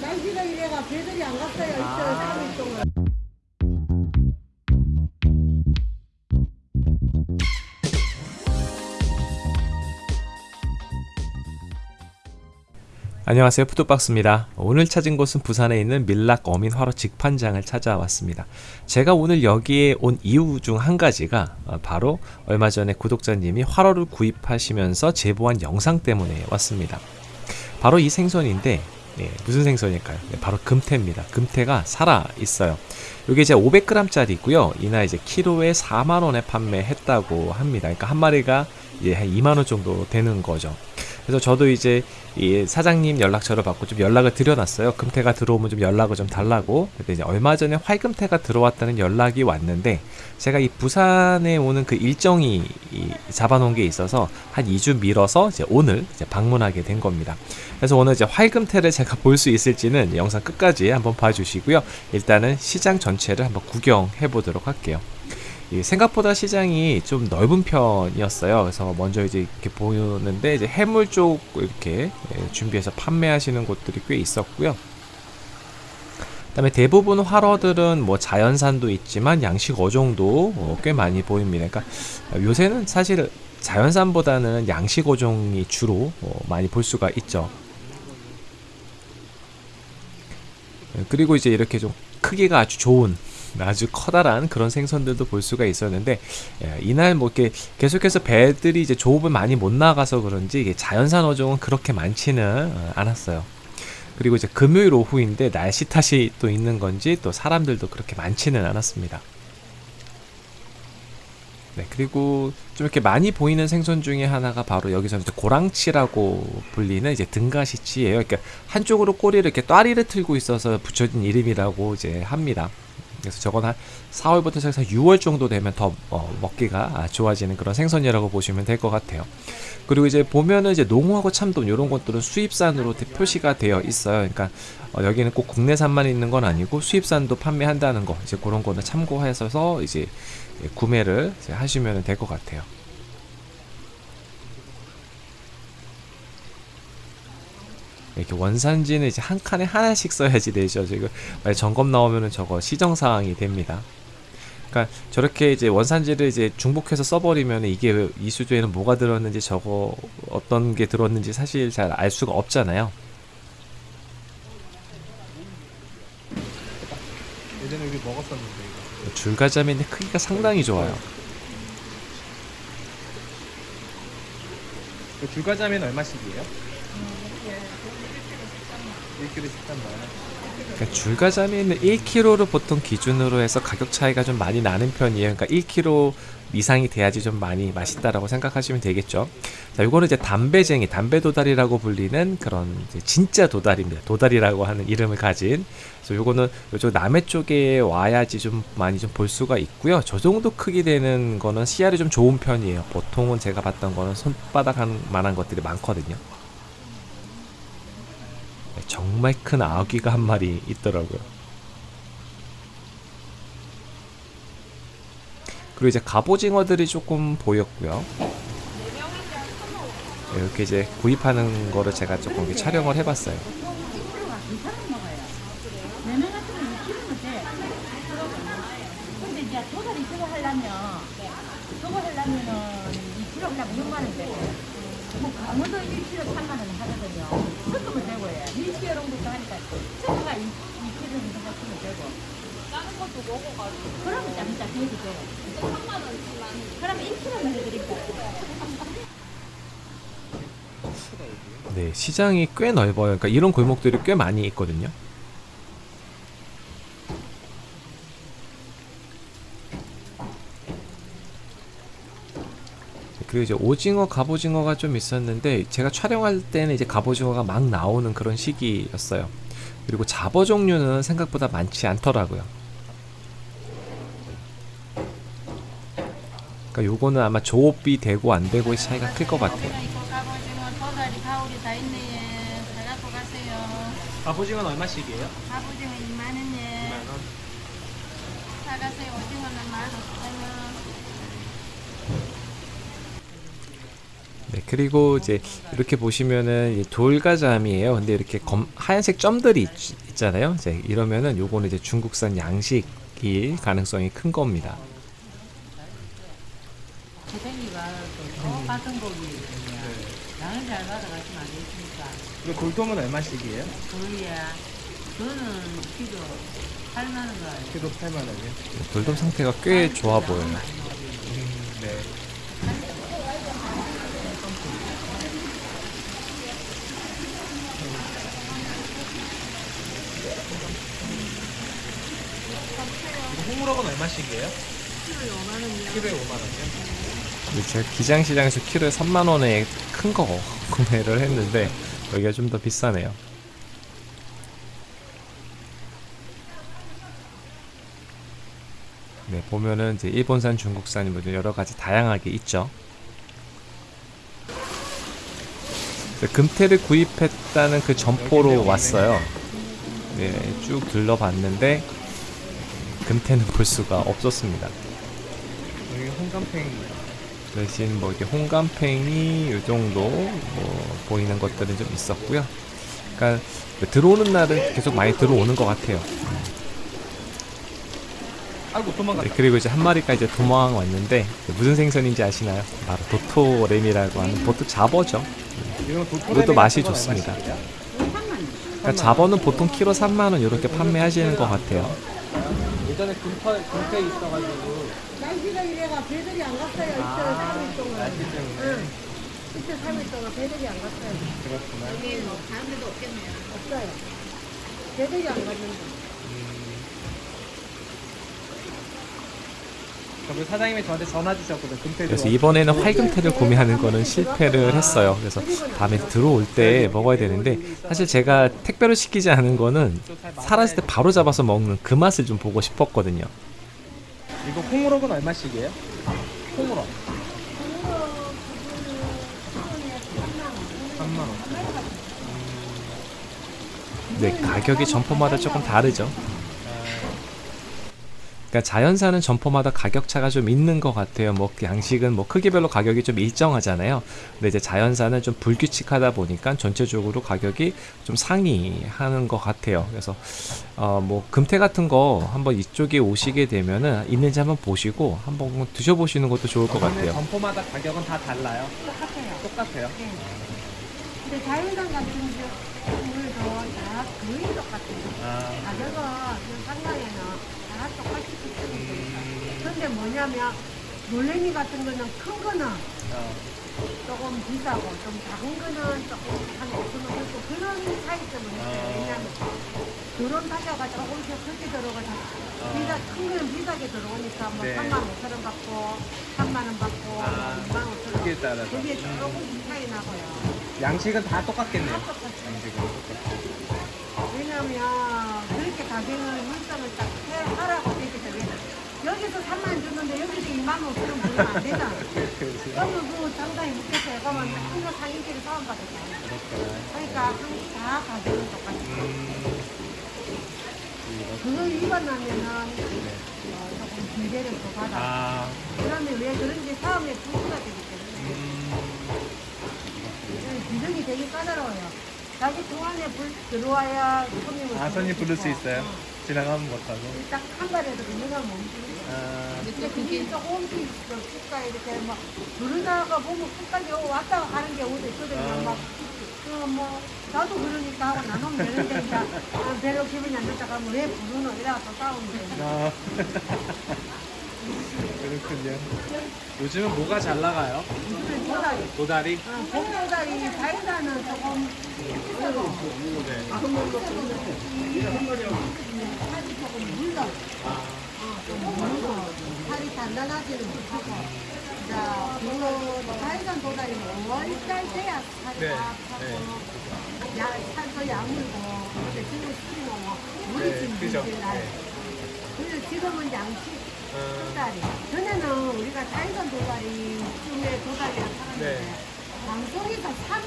날씨가 이래가 배들이 안 갔어요. 이틀 삼일 동안. 안녕하세요 푸드박스입니다 오늘 찾은 곳은 부산에 있는 밀락 어민 화로 직판장을 찾아왔습니다 제가 오늘 여기에 온 이유 중 한 가지가 어, 바로 얼마 전에 구독자님이 화로를 구입하시면서 제보한 영상 때문에 왔습니다 바로 이 생선인데 예, 무슨 생선일까요? 네, 바로 금태입니다. 금태가 살아 있어요. 이게 이제 500g 짜리고요. 이날 이제 키로에 4만 원에 판매했다고 합니다. 그러니까 한 마리가 예, 한 2만 원 정도 되는 거죠. 그래서 저도 이제 이 사장님 연락처를 받고 좀 연락을 드려놨어요. 금태가 들어오면 좀 연락을 좀 달라고. 근데 이제 얼마 전에 활금태가 들어왔다는 연락이 왔는데 제가 이 부산에 오는 그 일정이 이 잡아놓은 게 있어서 한 2주 미뤄서 이제 오늘 이제 방문하게 된 겁니다. 그래서 오늘 이제 활금태를 제가 볼 수 있을지는 영상 끝까지 한번 봐주시고요. 일단은 시장 전체를 한번 구경해 보도록 할게요. 이 생각보다 시장이 좀 넓은 편이었어요. 그래서 먼저 이제 이렇게 보는데 이제 해물 쪽 이렇게 예, 준비해서 판매하시는 곳들이 꽤 있었고요. 그다음에 대부분 활어들은 뭐 자연산도 있지만 양식 어종도 어, 꽤 많이 보입니다. 그러니까 요새는 사실 자연산보다는 양식 어종이 주로 어, 많이 볼 수가 있죠. 예, 그리고 이제 이렇게 좀 크기가 아주 좋은 아주 커다란 그런 생선들도 볼 수가 있었는데 예, 이날 뭐 이렇게 계속해서 배들이 이제 조업을 많이 못 나가서 그런지 이게 자연산 어종은 그렇게 많지는 어, 않았어요. 그리고 이제 금요일 오후인데 날씨 탓이 또 있는 건지 또 사람들도 그렇게 많지는 않았습니다. 네, 그리고 좀 이렇게 많이 보이는 생선 중에 하나가 바로 여기서는 이제 고랑치라고 불리는 이제 등가시치예요. 그러니까 한쪽으로 꼬리를 이렇게 또아리를 틀고 있어서 붙여진 이름이라고 이제 합니다. 그래서 저건 한 4월부터 시작해서 6월 정도 되면 더 어, 먹기가 좋아지는 그런 생선이라고 보시면 될 것 같아요. 그리고 이제 보면은 이제 농어하고 참돔 이런 것들은 수입산으로 대- 표시가 되어 있어요. 그러니까 어, 여기는 꼭 국내산만 있는 건 아니고 수입산도 판매한다는 거 이제 그런 거는 참고하셔서 이제 예, 구매를 하시면 될 것 같아요. 이렇게 원산지는 이제 한 칸에 하나씩 써야지 되죠. 지금 만약 점검 나오면은 저거 시정 사항이 됩니다. 그러니까 저렇게 이제 원산지를 이제 중복해서 써버리면 이게 이 수조에는 뭐가 들었는지 저거 어떤 게 들었는지 사실 잘 알 수가 없잖아요. 예전에 여기 먹었었는데 이거. 줄가자미인데 크기가 상당히 좋아요. 그 줄과자면 얼마씩이에요? 1kg 13만 원. 그러니까 줄가자미는 1kg를 보통 기준으로 해서 가격 차이가 좀 많이 나는 편이에요. 그러니까 1kg 이상이 돼야지 좀 많이 맛있다라고 생각하시면 되겠죠. 자, 이거는 이제 담배쟁이, 담배 도다리라고 불리는 그런 진짜 도다리입니다. 도다리라고 하는 이름을 가진. 그래서 요거는 요쪽 남해 쪽에 와야지 좀 많이 좀 볼 수가 있고요. 저 정도 크기 되는 거는 씨알이 좀 좋은 편이에요. 보통은 제가 봤던 거는 손바닥 한 만한 것들이 많거든요. 네, 정말 큰 아귀가 한 마리 있더라고요. 그리고 이제 갑오징어들이 조금 보였고요. 네, 이렇게 이제 구입하는 거를 제가 조금 이렇게 촬영을 해봤어요. 내년 같으면 6kg면 돼. 근데 이제 도다리 저거 하려면 저거 하려면은 2kg 하려면 6만 원 되고 뭐 강원도 1kg 3만 원 하거든요. 섞으면 되고 해. 밀치 여름부터 하니까 저거가 2kg 정도 섞으면 되고. 다른 것도 먹어가지고 그러면 짬짜 해도 돼. 3만 원치만 그러면 1kg만 해드릴까? 네, 시장이 꽤 넓어요. 그러니까 이런 골목들이 꽤 많이 있거든요. 그리고 이제 오징어, 갑오징어가 좀 있었는데 제가 촬영할 때는 이제 갑오징어가 막 나오는 그런 시기였어요. 그리고 잡어 종류는 생각보다 많지 않더라고요. 그러니까 요거는 아마 조업비 되고 안 되고의 차이가 클 것 같아요. 갑오징어 갑오징어는 얼마씩이에요? 갑오징어 2만 원에 2만 원. 사가세요 오징어는 만오 천원 그리고 이제 이렇게 보시면은 이 돌가잠이에요. 근데 이렇게 검, 하얀색 점들이 있, 잖아요 이제 이러면은 요거는 이제 중국산 양식일 가능성이 큰 겁니다. 고생이가 또 같은 고기거든요. 양을 잘 받아가시면 안 되십니까? 이거 돌돔은 얼마씩이에요? 저희야, 저는 키로 8만 원 가요. 키로 8만 원이요? 돌돔 상태가 꽤 좋아 보여요. 홍무럭은 얼마씩이에요? 키로에 5만 원이요. 키로에 5만 원이요? 근데 제가 기장시장에서 키로에 3만 원에 큰 거 구매를 했는데 여기가 좀 더 비싸네요. 네, 보면은 이제 일본산, 중국산이 뭐 여러 가지 다양하게 있죠. 네, 금태를 구입했다는 그 점포로 왔어요. 네, 쭉 둘러봤는데 금태는 볼 수가 없었습니다. 여기 홍감팽이. 대신 뭐 이렇게 홍감팽이 요 정도 뭐 보이는 것들은 좀 있었고요. 그러니까 들어오는 날은 계속 많이 들어오는 것 같아요. 아이고 도망갔다. 네, 그리고 이제 한 마리가 이제 도망 왔는데 무슨 생선인지 아시나요? 바로 도토레미라고 하는 보통 잡어죠. 이것도 맛이 좋습니다. 그러니까 잡어는 보통 키로 3만 원 이렇게 판매하시는 것 같아요. 예전에 금태 금태 있어가지고 날씨가 이래가 배들이 안 갔어요. 이틀, 아, 3일 동안. 날씨 때문에 응. 이틀, 3일 동안 배들이 안 갔어요. 그렇구나. 없어요. 배들이 안 갔는데. 저 그 사장님이 저한테 전화 주셨거든. 금태 그래서. 이번에는 활금태를 구매하는 거는 실패를 했어요. 그래서 다음에 들어올 때 먹어야 되는데 사실 제가 택배로 시키지 않은 거는 살았을 때 바로 잡아서 먹는 그 맛을 좀 보고 싶었거든요. 이거 콩우럭은 얼마씩이에요? 콩우럭. 3만 원. 네, 가격이 점포마다 조금 다르죠. 그러니까 자연산은 점포마다 가격 차가 좀 있는 것 같아요. 뭐 양식은 뭐 크기별로 가격이 좀 일정하잖아요. 근데 이제 자연산은 좀 불규칙하다 보니까 전체적으로 가격이 좀 상이하는 것 같아요. 그래서 어 뭐 금태 같은 거 한번 이쪽에 오시게 되면은 있는지 한번 보시고 한번 드셔보시는 것도 좋을 것 같아요. 점포마다 가격은 다 달라요. 똑같아요. 똑같아요. 근데 자연산 같은 경우도 다 거의 똑같아요. 아, 가격은 그 상당에는 다 똑같이 비싸요. 근데 뭐냐면, 놀래미 같은 거는 큰 거는 어, 조금 비싸고, 좀 작은 거는 조금 한 5천 원 정도 그런 차이점은 있어요. 아. 왜냐면, 그런 타자가 조금씩 크게 들어가서, 비싸, 큰 거는 비싸게 들어오니까 뭐 네. 3만 5천 원 받고, 3만 원 받고, 아. 2만 5천 원. 크기에 따라서. 그게 조금 차이 나고요. 양식은 다 똑같겠네요. 다 똑같아요. 양식은 똑같아요. 왜냐면 그렇게 가격을 물상을 딱 해- 하라고 되기 때문에 여기서 3만 원 줬는데 여기서 2만 5천 원 주면 안 되잖아. 그러면 그 상당히 묻겠어요. 그러면 한거 상인끼리 싸움받았잖아. 그렇구나. 그러니까 한- 다 가격은 똑같아. 음, 그거 위반하면은 어, 조금 기대를 더 받아. 아, 그러면 왜 그런지 사업에 부수가 되기 때문에 음, 규정이 되게 까다로워요. 자기 동안에 불 들어와야 손님을 아, 손님 부를 수. 있어요? 어. 지나가면 못하고. 딱 한 발에도 그냥 멈추는 아, 근데 그게 조금씩 그 국가 이렇게 막 부르다가 보면 끝까지 왔다 가는 게 어디 있거든요. 아. 막, 그 뭐, 나도 그러니까 하고 나누면 되는데, 이제, 아, 별로 기분이 안 좋다가 왜 부르노? 이래가 또 싸우면 돼. 아. 그렇군요. 요즘은 뭐가 잘 나가요? 도다리. 도다리? 어, 복도다리, 자연산은 조금 비싸고, 네. 살이 조금 물러. 어, 좀 물고, 살이 단단하지는 못하고. 자, 그 자연산 도다리는 5월달 돼야 살이 네, 다 네. 야, 살도 야물고, 근데 지금 술이 뭐, 물이 네, 그죠. 네. 그래서 지금은 양식 어, 도다리. 전에는 우리가 자연산 도다리, 중에 도다리를 팔았는데, 네. 방송에서 3,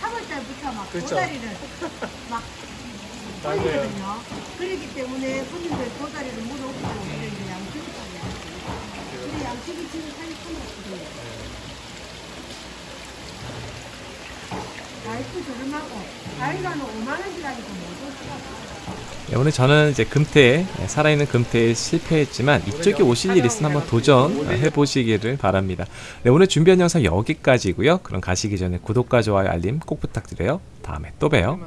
3월 달부터 막 그쵸. 도다리를 막 맞아요. 올리거든요. 그렇기 때문에 손님들 도다리를 물어오고, 그래 이제 양식이 팔려요. 근데 양식이 지금 살이 큰 거거든요. 이것도 저렴하고 다이가는 5만 원짜리도 못 줬어. 네, 오늘 저는 이제 금태 네, 살아있는 금태에 실패했지만 이쪽에 오실 일 있으면 한번 도전해 보시기를 바랍니다. 네, 오늘 준비한 영상 여기까지고요. 그럼 가시기 전에 구독과 좋아요 알림 꼭 부탁드려요. 다음에 또 봬요.